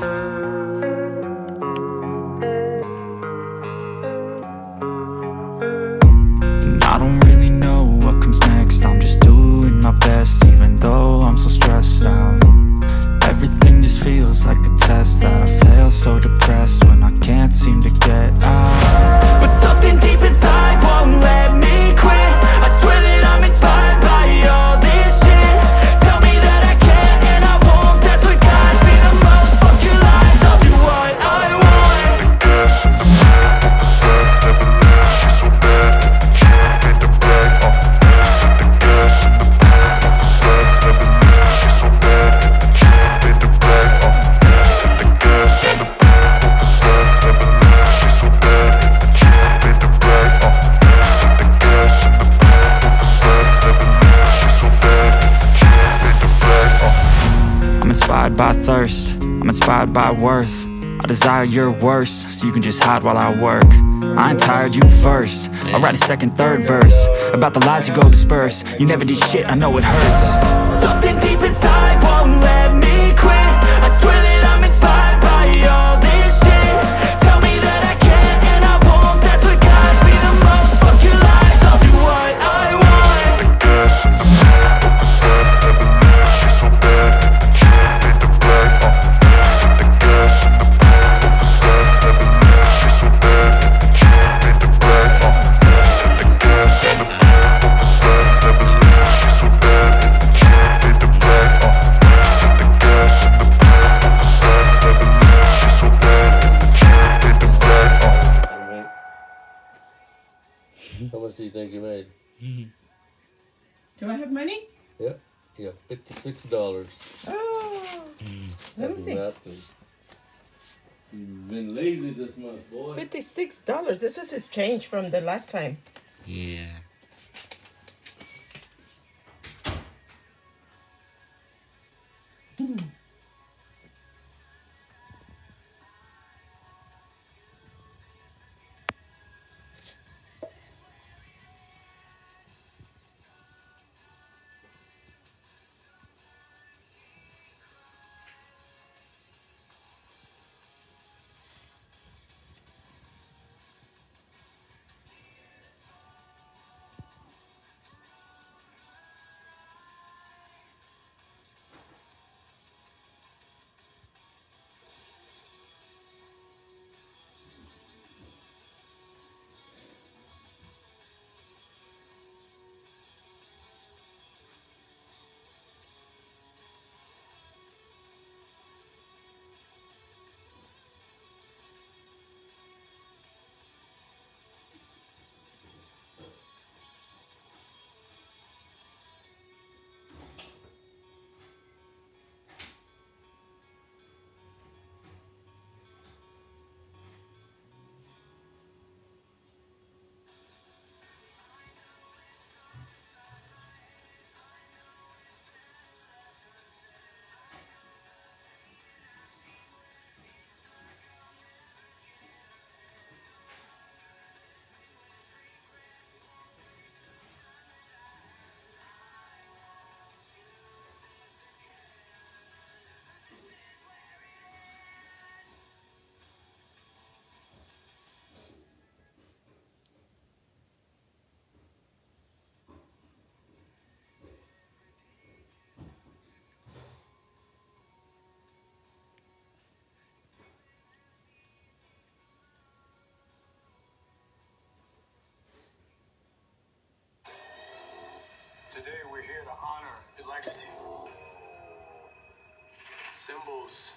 I don't really know what comes next. I'm just doing my best even though I'm so stressed out. Everything just feels like a test that I fail so depressed when I can't seem to inspired by thirst, I'm inspired by worth. I desire your worst, so you can just hide while I work. I ain't tired, you first. I'll write a second, third verse About the lies you go disperse. You never did shit, I know it hurts. Something deep inside How much do you think you made? Do I have money? Yep. You got fifty-six dollars. Oh, let me see. Nothing. You've been lazy this month, boy. Fifty-six dollars. This is his change from the last time. Yeah. Today we're here to honor the legacy. Symbols